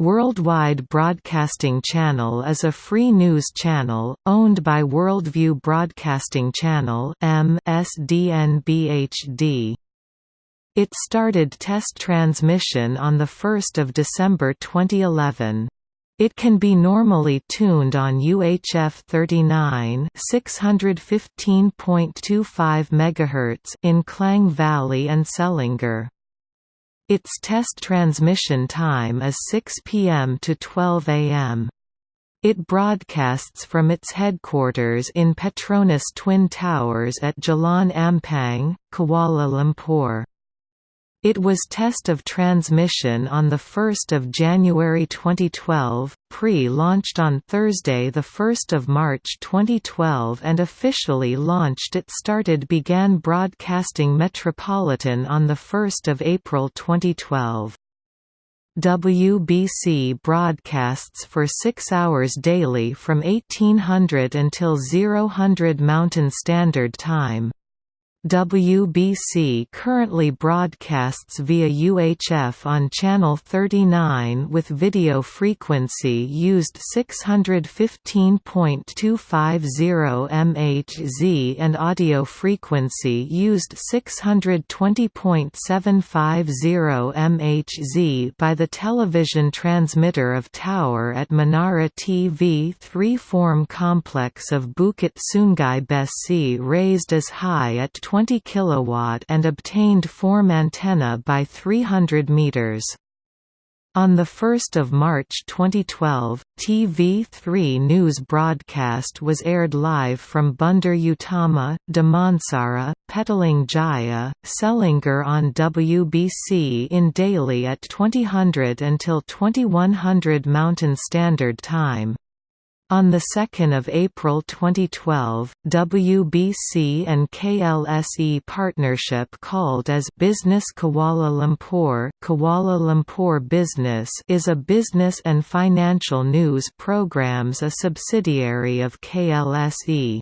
Worldwide Broadcasting Channel is a free news channel, owned by Worldview Broadcasting Channel MSDNBHD. It started test transmission on 1 December 2011. It can be normally tuned on UHF 39 615.25 MHz in Klang Valley and Selangor. Its test transmission time is 6 p.m. to 12 a.m. It broadcasts from its headquarters in Petronas Twin Towers at Jalan Ampang, Kuala Lumpur. It was test of transmission on 1 January 2012, pre-launched on Thursday 1 March 2012 and officially launched it started began broadcasting Metropolitan on 1 April 2012. WBC broadcasts for six hours daily from 1800 until 0000 Mountain Standard Time. WBC currently broadcasts via UHF on channel 39 with video frequency used 615.250 MHz and audio frequency used 620.750 MHz by the television transmitter of tower at Menara TV 3 form complex of Bukit Sungai Besi raised as high at 20 kW and obtained form antenna by 300 meters. On 1 March 2012, TV3 news broadcast was aired live from Bandar Utama, Damansara, Petaling Jaya, Selangor on WBC in daily at 2000 until 2100 Mountain Standard Time. On 2 April 2012, WBC and KLSE partnership called as Business Kuala Lumpur, Kuala Lumpur Business is a business and financial news programs a subsidiary of KLSE.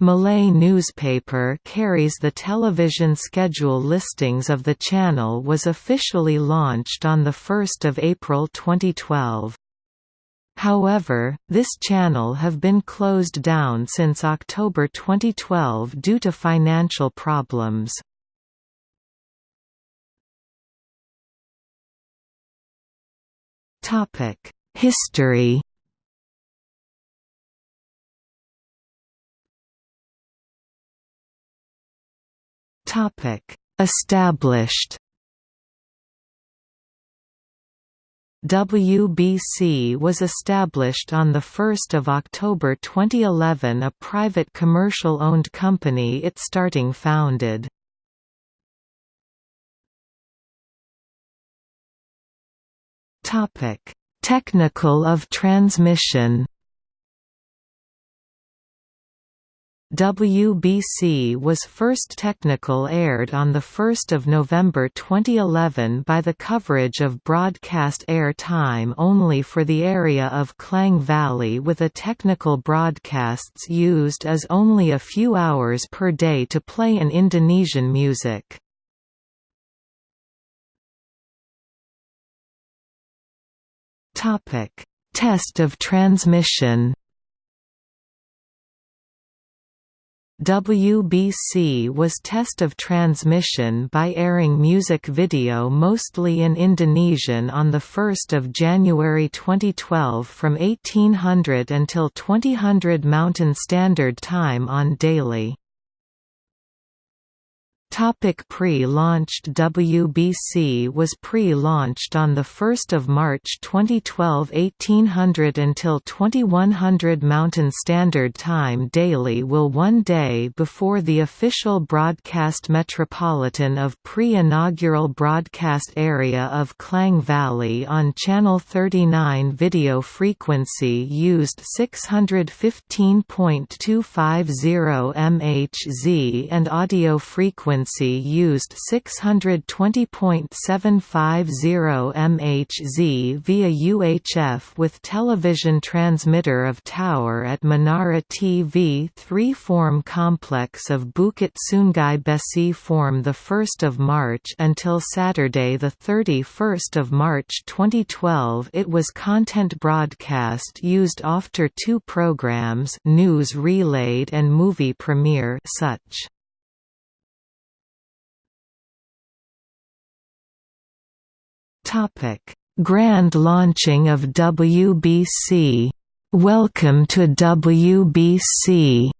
Malay newspaper carries the television schedule listings of the channel was officially launched on 1 April 2012. However, this channel have been closed down since October 2012 due to financial problems. History Established WBC was established on 1 October 2011 a private commercial-owned company it starting founded. Technical of transmission WBC was first technical aired on 1 November 2011 by the coverage of broadcast air time only for the area of Klang Valley with a technical broadcasts used as only a few hours per day to play an Indonesian music. Test of transmission WBC was test of transmission by airing music video mostly in Indonesian on 1 January 2012 from 1800 until 2000 Mountain Standard Time on daily. Pre-launched WBC was pre-launched on 1 March 2012 1800 until 2100 Mountain Standard Time daily will one day before the official broadcast metropolitan of pre-inaugural broadcast area of Klang Valley on Channel 39 video frequency used 615.250 MHz and audio frequency used 620.750 MHz via UHF with television transmitter of tower at Menara TV 3 form complex of Bukit Sungai Besi form 1 March until Saturday 31 March 2012 it was content broadcast used after two programs News Relayed and Movie Premiere such. Topic: Grand launching of WBC. Welcome to WBC.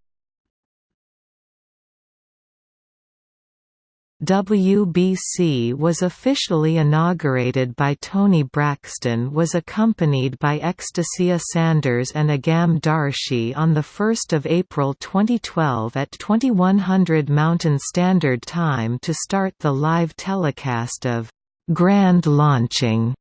WBC was officially inaugurated by Tony Braxton was accompanied by Ecstacia Sanders and Agam Darshi on 1 April 2012 at 2100 Mountain Standard Time to start the live telecast of «Grand Launching»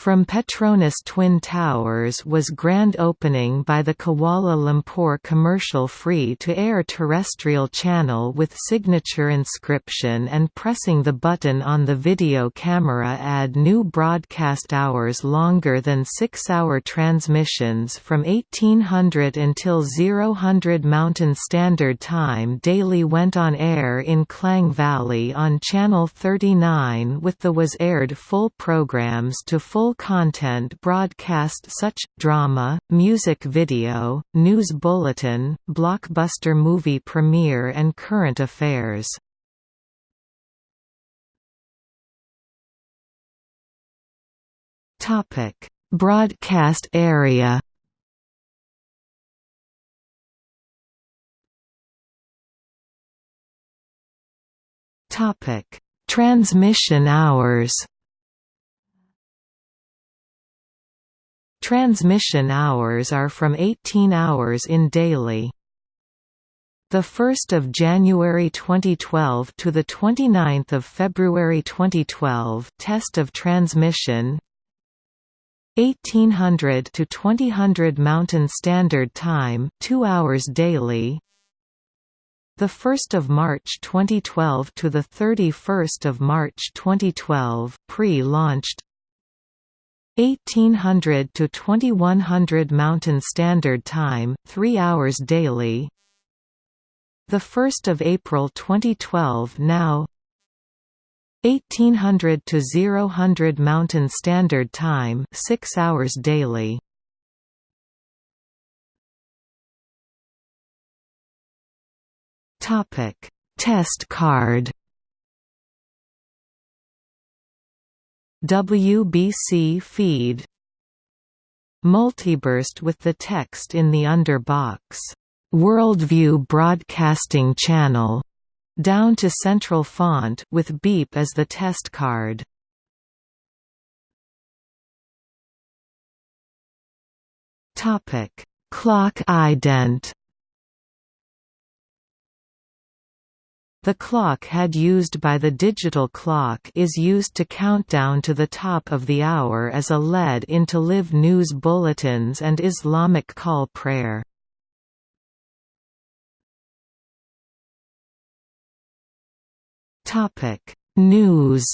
From Petronas Twin Towers was grand opening by the Kuala Lumpur commercial free-to-air terrestrial channel with signature inscription and pressing the button on the video camera add new broadcast hours longer than six-hour transmissions from 1800 until 0000 Mountain Standard Time daily went on air in Klang Valley on Channel 39 with the was aired full programs to full full content broadcast such, drama, music video, news bulletin, blockbuster movie premiere and current affairs. Broadcast area Transmission hours Transmission hours are from 18 hours in daily. The 1st of January 2012 to the 29th of February 2012 test of transmission 1800 to 2000 Mountain Standard Time 2 hours daily the 1st of March 2012 to the 31st of March 2012 pre-launched 1800 to 2100 Mountain Standard Time, 3 hours daily. The 1st of April 2012 now 1800 to 0000 Mountain Standard Time, 6 hours daily. Topic: Test card WBC feed. Multiburst with the text in the underbox, Worldview Broadcasting Channel, down to central font with beep as the test card. Topic: Clock ident The clock had used by the digital clock is used to count down to the top of the hour as a lead into live news bulletins and Islamic call prayer. News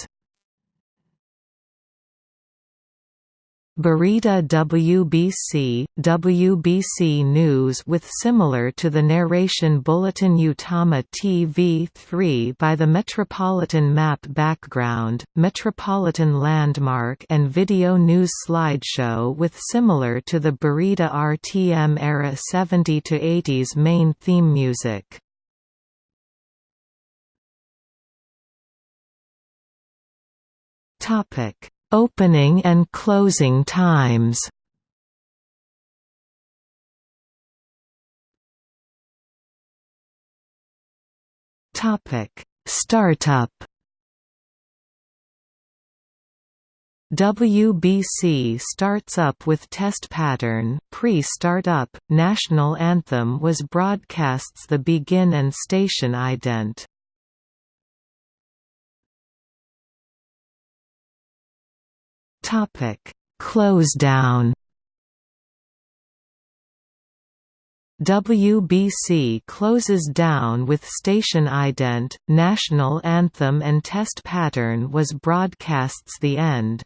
Berita WBC, WBC News with similar to the narration bulletin Utama TV3 by the Metropolitan Map background, Metropolitan Landmark and video news slideshow with similar to the Berita RTM era 70 to 80s main theme music. Topic Opening and closing times Topic: Startup. WBC starts up with test pattern. Pre-startup, national anthem was broadcasts the begin and station ident. Topic: Close down. WBC closes down with station ident, national anthem and test pattern was broadcasts the end.